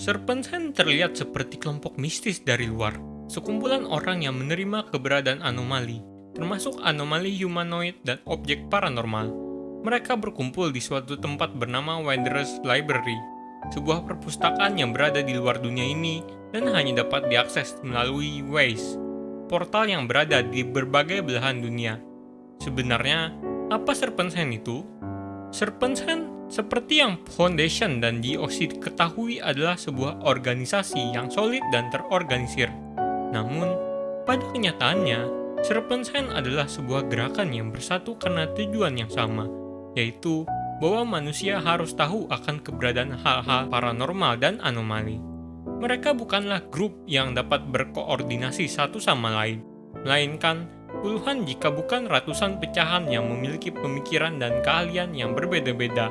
Serpent's Hand terlihat seperti kelompok mistis dari luar, sekumpulan orang yang menerima keberadaan anomali, termasuk anomali humanoid dan objek paranormal. Mereka berkumpul di suatu tempat bernama Wanderers Library, sebuah perpustakaan yang berada di luar dunia ini dan hanya dapat diakses melalui Waze, portal yang berada di berbagai belahan dunia. Sebenarnya, apa Serpent's Hand itu? Serpent's Hand seperti yang Foundation dan GOC ketahui adalah sebuah organisasi yang solid dan terorganisir. Namun, pada kenyataannya, Serpent's Hand adalah sebuah gerakan yang bersatu karena tujuan yang sama, yaitu bahwa manusia harus tahu akan keberadaan hal-hal paranormal dan anomali. Mereka bukanlah grup yang dapat berkoordinasi satu sama lain, melainkan puluhan jika bukan ratusan pecahan yang memiliki pemikiran dan keahlian yang berbeda-beda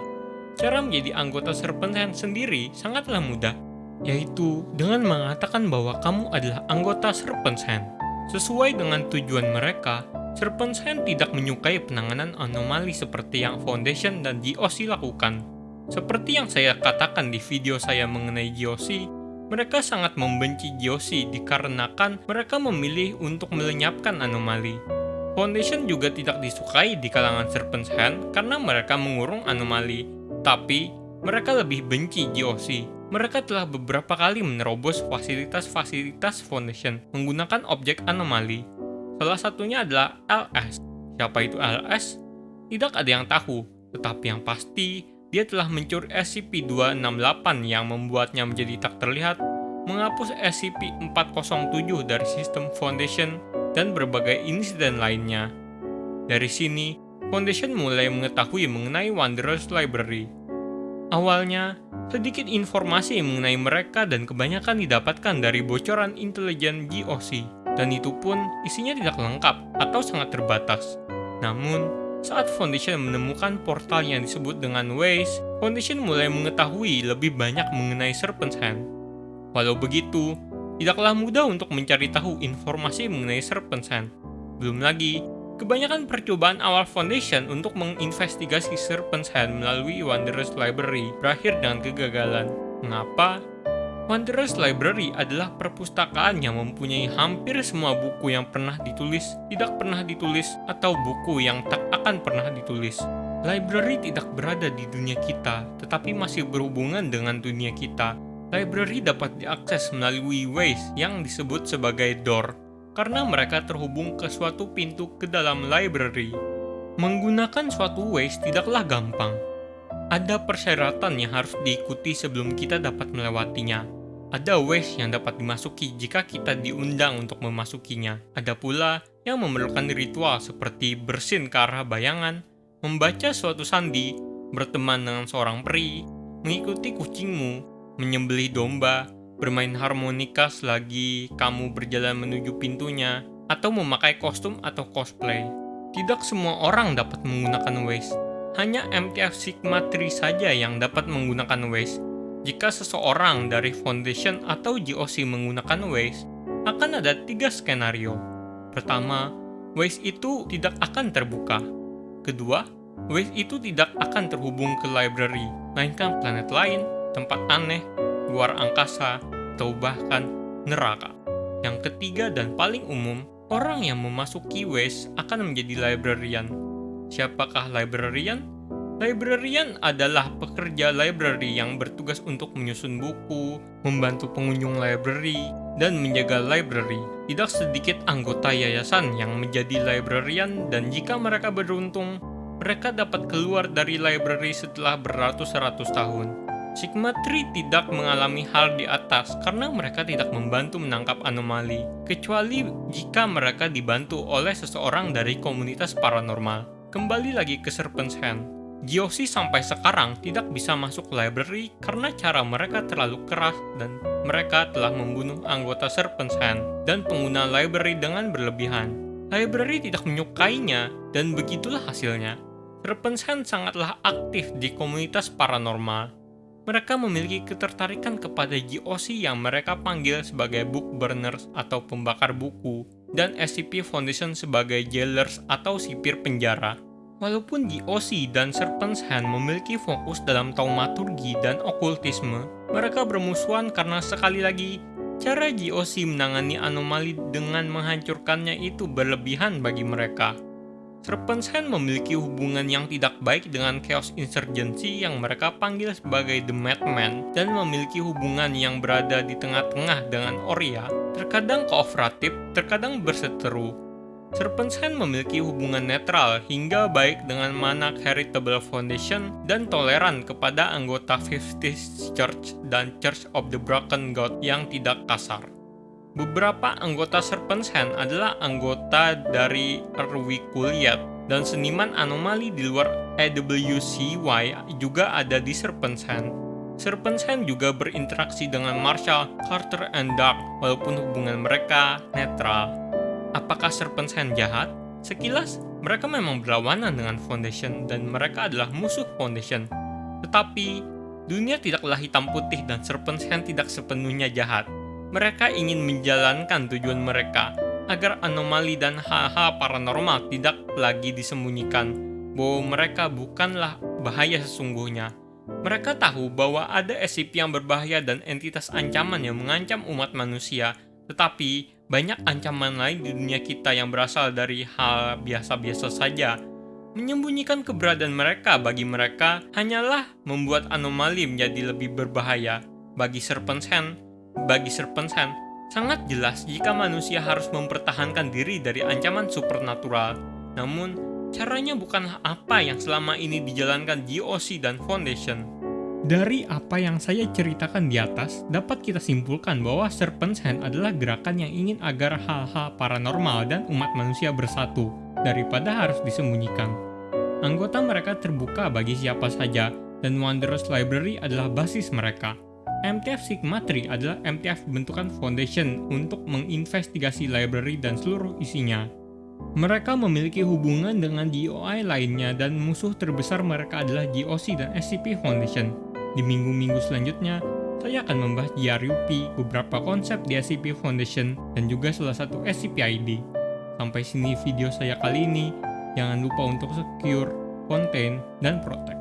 Cara menjadi anggota Serpent Hand sendiri sangatlah mudah, yaitu dengan mengatakan bahwa kamu adalah anggota Serpent Hand. Sesuai dengan tujuan mereka, Serpent Hand tidak menyukai penanganan anomali seperti yang Foundation dan GOC lakukan. Seperti yang saya katakan di video saya mengenai GOC, mereka sangat membenci GOC dikarenakan mereka memilih untuk melenyapkan anomali. Foundation juga tidak disukai di kalangan Serpent's Hand karena mereka mengurung anomali tapi, mereka lebih benci GOC. Mereka telah beberapa kali menerobos fasilitas-fasilitas Foundation menggunakan objek anomali. Salah satunya adalah LS. Siapa itu LS? Tidak ada yang tahu, tetapi yang pasti, dia telah mencuri SCP-268 yang membuatnya menjadi tak terlihat, menghapus SCP-407 dari sistem Foundation, dan berbagai insiden lainnya. Dari sini, Foundation mulai mengetahui mengenai Wanderers Library. Awalnya, sedikit informasi mengenai mereka dan kebanyakan didapatkan dari bocoran intelijen GOC, dan itu pun isinya tidak lengkap atau sangat terbatas. Namun, saat Foundation menemukan portal yang disebut dengan Waze, Foundation mulai mengetahui lebih banyak mengenai Serpent's Hand. Walau begitu, tidaklah mudah untuk mencari tahu informasi mengenai Serpent's Hand. Belum lagi, Kebanyakan percobaan awal Foundation untuk menginvestigasi Serpent's Hand melalui Wanderers Library berakhir dengan kegagalan. Mengapa? Wanderers Library adalah perpustakaan yang mempunyai hampir semua buku yang pernah ditulis, tidak pernah ditulis, atau buku yang tak akan pernah ditulis. Library tidak berada di dunia kita, tetapi masih berhubungan dengan dunia kita. Library dapat diakses melalui Waze yang disebut sebagai door karena mereka terhubung ke suatu pintu ke dalam library. Menggunakan suatu Waze tidaklah gampang. Ada persyaratan yang harus diikuti sebelum kita dapat melewatinya. Ada Waze yang dapat dimasuki jika kita diundang untuk memasukinya. Ada pula yang memerlukan ritual seperti bersin ke arah bayangan, membaca suatu sandi, berteman dengan seorang peri, mengikuti kucingmu, menyembelih domba, bermain harmonika selagi kamu berjalan menuju pintunya, atau memakai kostum atau cosplay. Tidak semua orang dapat menggunakan Waze. Hanya MTF Sigma 3 saja yang dapat menggunakan Waze. Jika seseorang dari Foundation atau GOC menggunakan Waze, akan ada tiga skenario. Pertama, Waze itu tidak akan terbuka. Kedua, Waze itu tidak akan terhubung ke library, melainkan planet lain, tempat aneh, luar angkasa, atau bahkan neraka. Yang ketiga dan paling umum, orang yang memasuki Waze akan menjadi librarian. Siapakah librarian? Librarian adalah pekerja library yang bertugas untuk menyusun buku, membantu pengunjung library, dan menjaga library. Tidak sedikit anggota yayasan yang menjadi librarian dan jika mereka beruntung, mereka dapat keluar dari library setelah beratus-ratus tahun. Sigma 3 tidak mengalami hal di atas karena mereka tidak membantu menangkap anomali, kecuali jika mereka dibantu oleh seseorang dari komunitas paranormal. Kembali lagi ke Serpent's Hand. GOC sampai sekarang tidak bisa masuk library karena cara mereka terlalu keras dan mereka telah membunuh anggota Serpent's Hand dan pengguna library dengan berlebihan. Library tidak menyukainya dan begitulah hasilnya. Serpent's Hand sangatlah aktif di komunitas paranormal mereka memiliki ketertarikan kepada GOC yang mereka panggil sebagai book burners atau pembakar buku, dan SCP Foundation sebagai jailers atau sipir penjara. Walaupun GOC dan Serpent's Hand memiliki fokus dalam taumaturgi dan okultisme, Mereka bermusuhan karena sekali lagi, cara GOC menangani anomali dengan menghancurkannya itu berlebihan bagi mereka. Serpent's Hand memiliki hubungan yang tidak baik dengan Chaos Insurgency yang mereka panggil sebagai The Madman dan memiliki hubungan yang berada di tengah-tengah dengan Oria, terkadang kooperatif, terkadang berseteru. Serpent's Hand memiliki hubungan netral hingga baik dengan Manak Heritable Foundation dan toleran kepada anggota 50 Church dan Church of the Broken God yang tidak kasar. Beberapa anggota Serpent's Hand adalah anggota dari Erwi Kuliat dan seniman anomali di luar AWCY juga ada di Serpent's Hand. Serpent's Hand juga berinteraksi dengan Marshall, Carter, and Dark walaupun hubungan mereka netral. Apakah Serpent's Hand jahat? Sekilas, mereka memang berlawanan dengan Foundation dan mereka adalah musuh Foundation. Tetapi, dunia tidaklah hitam putih dan Serpent's Hand tidak sepenuhnya jahat mereka ingin menjalankan tujuan mereka agar anomali dan hal-hal paranormal tidak lagi disembunyikan bahwa mereka bukanlah bahaya sesungguhnya. Mereka tahu bahwa ada SCP yang berbahaya dan entitas ancaman yang mengancam umat manusia, tetapi banyak ancaman lain di dunia kita yang berasal dari hal biasa-biasa saja. Menyembunyikan keberadaan mereka bagi mereka hanyalah membuat anomali menjadi lebih berbahaya. Bagi Serpent's Hand, bagi Serpent's Hand, sangat jelas jika manusia harus mempertahankan diri dari ancaman supernatural. Namun, caranya bukanlah apa yang selama ini dijalankan GOC dan Foundation. Dari apa yang saya ceritakan di atas, dapat kita simpulkan bahwa Serpent's Hand adalah gerakan yang ingin agar hal-hal paranormal dan umat manusia bersatu, daripada harus disembunyikan. Anggota mereka terbuka bagi siapa saja, dan Wondrous Library adalah basis mereka. MTF Sigma 3 adalah MTF bentukan foundation untuk menginvestigasi library dan seluruh isinya. Mereka memiliki hubungan dengan GOI lainnya dan musuh terbesar mereka adalah GOC dan SCP Foundation. Di minggu-minggu selanjutnya, saya akan membahas GRUP, beberapa konsep di SCP Foundation, dan juga salah satu SCP-ID. Sampai sini video saya kali ini, jangan lupa untuk secure, contain, dan protect.